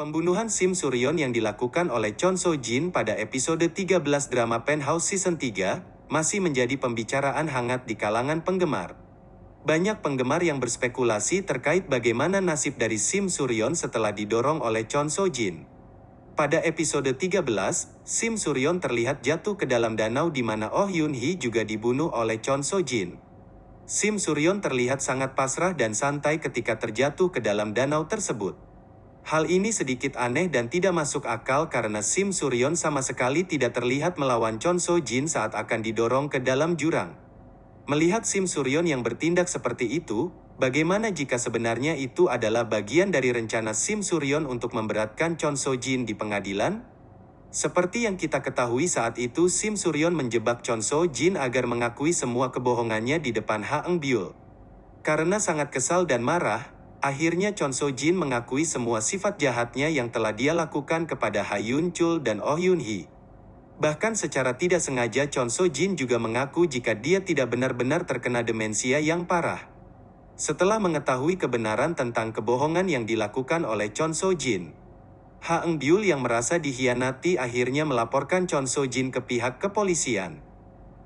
Pembunuhan Sim Suryon yang dilakukan oleh Chon So Jin pada episode 13 drama Penthouse Season 3 masih menjadi pembicaraan hangat di kalangan penggemar. Banyak penggemar yang berspekulasi terkait bagaimana nasib dari Sim Suryon setelah didorong oleh Chon So Jin. Pada episode 13, Sim Suryon terlihat jatuh ke dalam danau di mana Oh Yun Hee juga dibunuh oleh Chon So Jin. Sim Suryon terlihat sangat pasrah dan santai ketika terjatuh ke dalam danau tersebut. Hal ini sedikit aneh dan tidak masuk akal karena Sim Suryon sama sekali tidak terlihat melawan Chon So Jin saat akan didorong ke dalam jurang. Melihat Sim Suryon yang bertindak seperti itu, bagaimana jika sebenarnya itu adalah bagian dari rencana Sim Suryon untuk memberatkan Chon So Jin di pengadilan? Seperti yang kita ketahui saat itu Sim Suryon menjebak Chon So Jin agar mengakui semua kebohongannya di depan Ha Eng Byul. Karena sangat kesal dan marah, Akhirnya Chon So Jin mengakui semua sifat jahatnya yang telah dia lakukan kepada Ha Yun Chul dan Oh Yun Hee. Bahkan secara tidak sengaja Chon So Jin juga mengaku jika dia tidak benar-benar terkena demensia yang parah. Setelah mengetahui kebenaran tentang kebohongan yang dilakukan oleh Chon So Jin, Ha Eng Byul yang merasa dihianati akhirnya melaporkan Chon So Jin ke pihak kepolisian.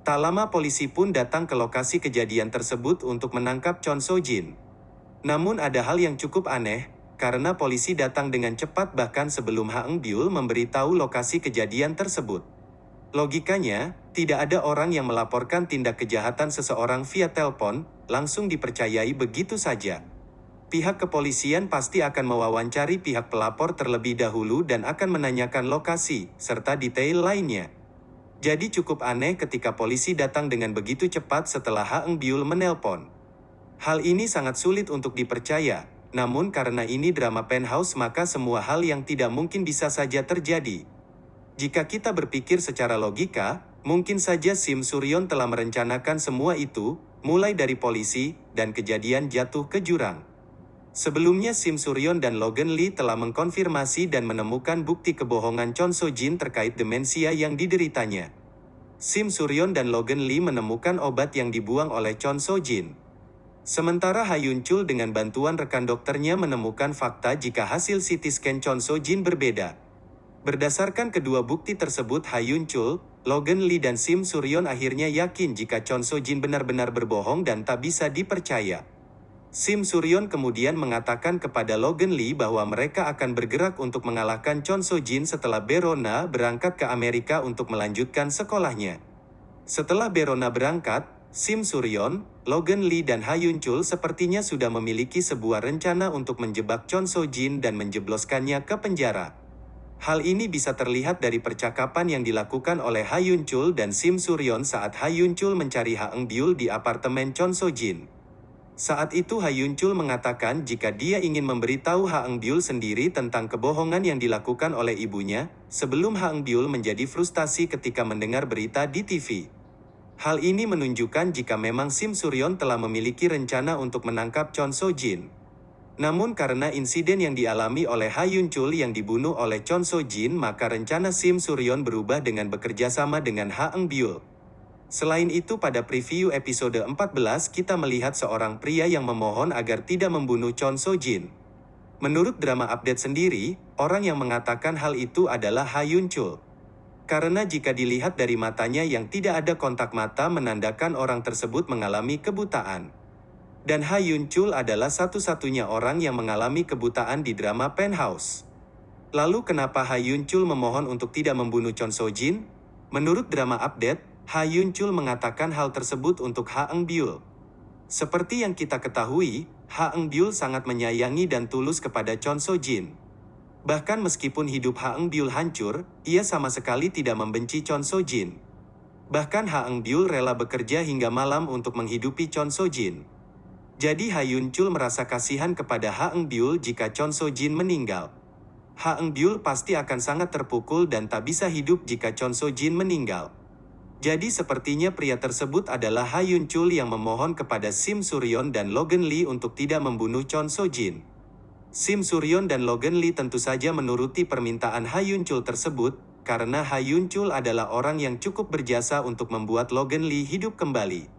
Tak lama polisi pun datang ke lokasi kejadian tersebut untuk menangkap Chon So Jin. Namun ada hal yang cukup aneh, karena polisi datang dengan cepat bahkan sebelum Ha Eng Byul memberitahu lokasi kejadian tersebut. Logikanya, tidak ada orang yang melaporkan tindak kejahatan seseorang via telepon, langsung dipercayai begitu saja. Pihak kepolisian pasti akan mewawancari pihak pelapor terlebih dahulu dan akan menanyakan lokasi, serta detail lainnya. Jadi cukup aneh ketika polisi datang dengan begitu cepat setelah Ha Eng Byul menelpon. Hal ini sangat sulit untuk dipercaya, namun karena ini drama penthouse maka semua hal yang tidak mungkin bisa saja terjadi. Jika kita berpikir secara logika, mungkin saja Sim Suryon telah merencanakan semua itu, mulai dari polisi, dan kejadian jatuh ke jurang. Sebelumnya Sim Suryon dan Logan Lee telah mengkonfirmasi dan menemukan bukti kebohongan Chon So Jin terkait demensia yang dideritanya. Sim Suryon dan Logan Lee menemukan obat yang dibuang oleh Chon So Jin. Sementara Hayun Chul dengan bantuan rekan dokternya menemukan fakta jika hasil CT scan Chon So Jin berbeda. Berdasarkan kedua bukti tersebut Hayun Chul, Logan Lee dan Sim Suryon akhirnya yakin jika Chon So Jin benar-benar berbohong dan tak bisa dipercaya. Sim Suryon kemudian mengatakan kepada Logan Lee bahwa mereka akan bergerak untuk mengalahkan Chon So Jin setelah Berona berangkat ke Amerika untuk melanjutkan sekolahnya. Setelah Berona berangkat, Sim Suryon, Logan Lee dan Ha Yun Chul sepertinya sudah memiliki sebuah rencana untuk menjebak Chon So Jin dan menjebloskannya ke penjara. Hal ini bisa terlihat dari percakapan yang dilakukan oleh Ha Yun Chul dan Sim Suryon saat Ha Yun Chul mencari Ha Eng Byul di apartemen Chon So Jin. Saat itu Ha Yun Chul mengatakan jika dia ingin memberitahu Ha Eng Byul sendiri tentang kebohongan yang dilakukan oleh ibunya, sebelum Ha Eng Byul menjadi frustasi ketika mendengar berita di TV. Hal ini menunjukkan jika memang Sim Suryon telah memiliki rencana untuk menangkap Chon So Jin. Namun karena insiden yang dialami oleh Ha Yun Chul yang dibunuh oleh Chon So Jin maka rencana Sim Suryon berubah dengan bekerja sama dengan Ha Eng Byul. Selain itu pada preview episode 14 kita melihat seorang pria yang memohon agar tidak membunuh Chon So Jin. Menurut drama update sendiri, orang yang mengatakan hal itu adalah Ha Yun Chul. Karena jika dilihat dari matanya yang tidak ada kontak mata menandakan orang tersebut mengalami kebutaan. Dan Ha Yun Chul adalah satu-satunya orang yang mengalami kebutaan di drama Penthouse. Lalu kenapa Ha Yun Chul memohon untuk tidak membunuh Chon So Jin? Menurut drama update, Ha Yun Chul mengatakan hal tersebut untuk Ha Eng Byul. Seperti yang kita ketahui, Ha Eng Byul sangat menyayangi dan tulus kepada Chon So Jin. Bahkan meskipun hidup Ha Eng Byul hancur, ia sama sekali tidak membenci Chon So Jin. Bahkan Ha Eng Byul rela bekerja hingga malam untuk menghidupi Chon So Jin. Jadi Ha Yun Chul merasa kasihan kepada Ha Eng Byul jika Chon So Jin meninggal. Ha Eng Byul pasti akan sangat terpukul dan tak bisa hidup jika Chon So Jin meninggal. Jadi sepertinya pria tersebut adalah Ha Yun Chul yang memohon kepada Sim Suryon dan Logan Lee untuk tidak membunuh Chon So Jin. Sim Suryon dan Logan Lee tentu saja menuruti permintaan Ha Yun Chul tersebut, karena Ha Yun Chul adalah orang yang cukup berjasa untuk membuat Logan Lee hidup kembali.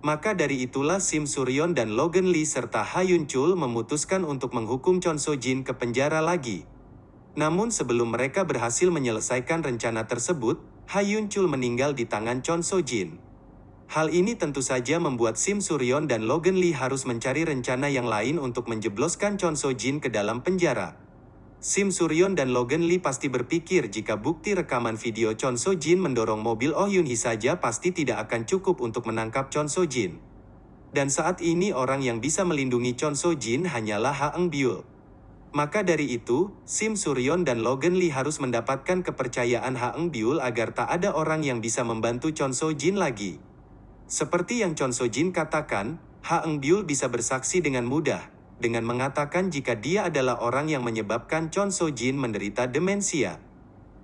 Maka dari itulah Sim Suryon dan Logan Lee serta Ha Yun Chul memutuskan untuk menghukum Chon So Jin ke penjara lagi. Namun sebelum mereka berhasil menyelesaikan rencana tersebut, Ha Yun Chul meninggal di tangan Chon So Jin. Hal ini tentu saja membuat Sim Suryon dan Logan Lee harus mencari rencana yang lain untuk menjebloskan Chon So Jin ke dalam penjara. Sim Suryon dan Logan Lee pasti berpikir jika bukti rekaman video Chon So Jin mendorong mobil Oh Yun Hee saja pasti tidak akan cukup untuk menangkap Chon So Jin. Dan saat ini orang yang bisa melindungi Chon So Jin hanyalah Ha Eng Byul. Maka dari itu, Sim Suryon dan Logan Lee harus mendapatkan kepercayaan Ha Eng Byul agar tak ada orang yang bisa membantu Chon So Jin lagi. Seperti yang Chon So Jin katakan, Ha Eng Byul bisa bersaksi dengan mudah, dengan mengatakan jika dia adalah orang yang menyebabkan Chon So Jin menderita demensia.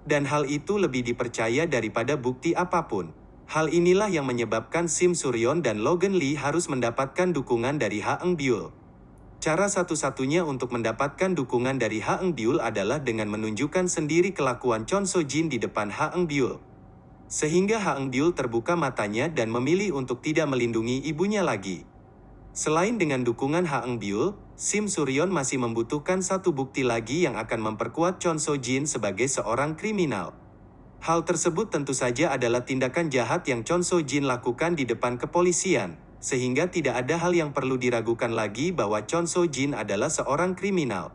Dan hal itu lebih dipercaya daripada bukti apa pun. Hal inilah yang menyebabkan Sim Suryon dan Logan Lee harus mendapatkan dukungan dari Ha Eng Byul. Cara satu-satunya untuk mendapatkan dukungan dari Ha Eng Byul adalah dengan menunjukkan sendiri kelakuan Chon So Jin di depan Ha Eng Byul. Sehingga Ha Eng Byul terbuka matanya dan memilih untuk tidak melindungi ibunya lagi. Selain dengan dukungan Ha Eng Byul, Sim Suryon masih membutuhkan satu bukti lagi yang akan memperkuat Chon So Jin sebagai seorang kriminal. Hal tersebut tentu saja adalah tindakan jahat yang Chon So Jin lakukan di depan kepolisian, sehingga tidak ada hal yang perlu diragukan lagi bahwa Chon So Jin adalah seorang kriminal.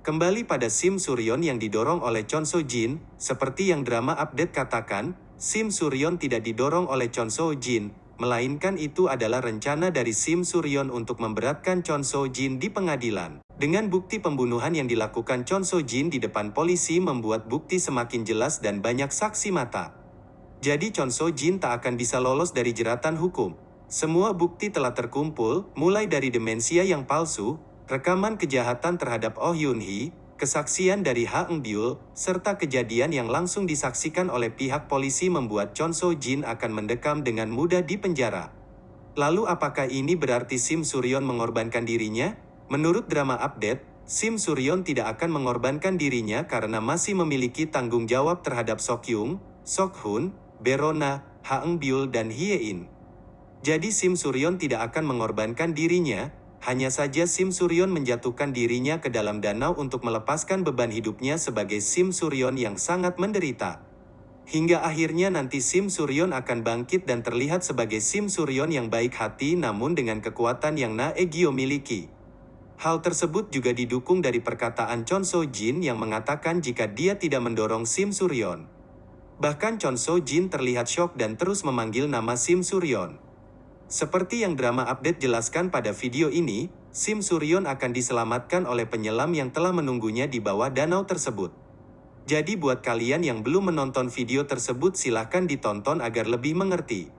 Kembali pada Sim Suryon yang didorong oleh Chon So Jin, seperti yang drama update katakan, Sim Suryon tidak didorong oleh Chon So Jin, melainkan itu adalah rencana dari Sim Suryon untuk memberatkan Chon So Jin di pengadilan. Dengan bukti pembunuhan yang dilakukan Chon So Jin di depan polisi membuat bukti semakin jelas dan banyak saksi mata. Jadi Chon So Jin tak akan bisa lolos dari jeratan hukum. Semua bukti telah terkumpul, mulai dari demensia yang palsu, rekaman kejahatan terhadap Oh Yun Hee, Kesaksian dari Ha Eng Byul, serta kejadian yang langsung disaksikan oleh pihak polisi membuat Chon So Jin akan mendekam dengan mudah di penjara. Lalu apakah ini berarti Sim Suryon mengorbankan dirinya? Menurut drama update, Sim Suryon tidak akan mengorbankan dirinya karena masih memiliki tanggung jawab terhadap Sok Yung, Sok Hun, Berona, Ha Eng Byul dan Hye In. Jadi Sim Suryon tidak akan mengorbankan dirinya, hanya saja Sim Suryon menjatuhkan dirinya ke dalam danau untuk melepaskan beban hidupnya sebagai Sim Suryon yang sangat menderita. Hingga akhirnya nanti Sim Suryon akan bangkit dan terlihat sebagai Sim Suryon yang baik hati namun dengan kekuatan yang Na Egyo miliki. Hal tersebut juga didukung dari perkataan Chon So Jin yang mengatakan jika dia tidak mendorong Sim Suryon. Bahkan Chon So Jin terlihat shock dan terus memanggil nama Sim Suryon. Seperti yang drama update jelaskan pada video ini, Sim Suryon akan diselamatkan oleh penyelam yang telah menunggunya di bawah danau tersebut. Jadi buat kalian yang belum menonton video tersebut silahkan ditonton agar lebih mengerti.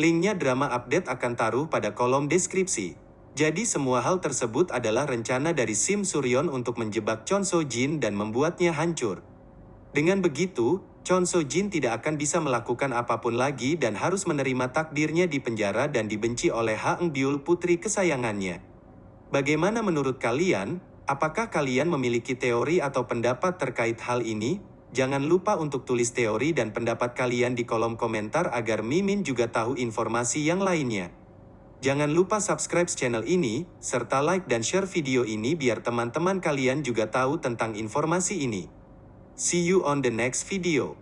Linknya drama update akan taruh pada kolom deskripsi. Jadi semua hal tersebut adalah rencana dari Sim Suryon untuk menjebak Chon So Jin dan membuatnya hancur. Dengan begitu, Chon So Jin tidak akan bisa melakukan apa pun lagi dan harus menerima takdirnya di penjara dan dibenci oleh Ha Eng Byul putri kesayangannya. Bagaimana menurut kalian? Apakah kalian memiliki teori atau pendapat terkait hal ini? Jangan lupa untuk tulis teori dan pendapat kalian di kolom komentar agar Mimin juga tahu informasi yang lainnya. Jangan lupa subscribe channel ini, serta like dan share video ini biar teman-teman kalian juga tahu tentang informasi ini. See you on the next video.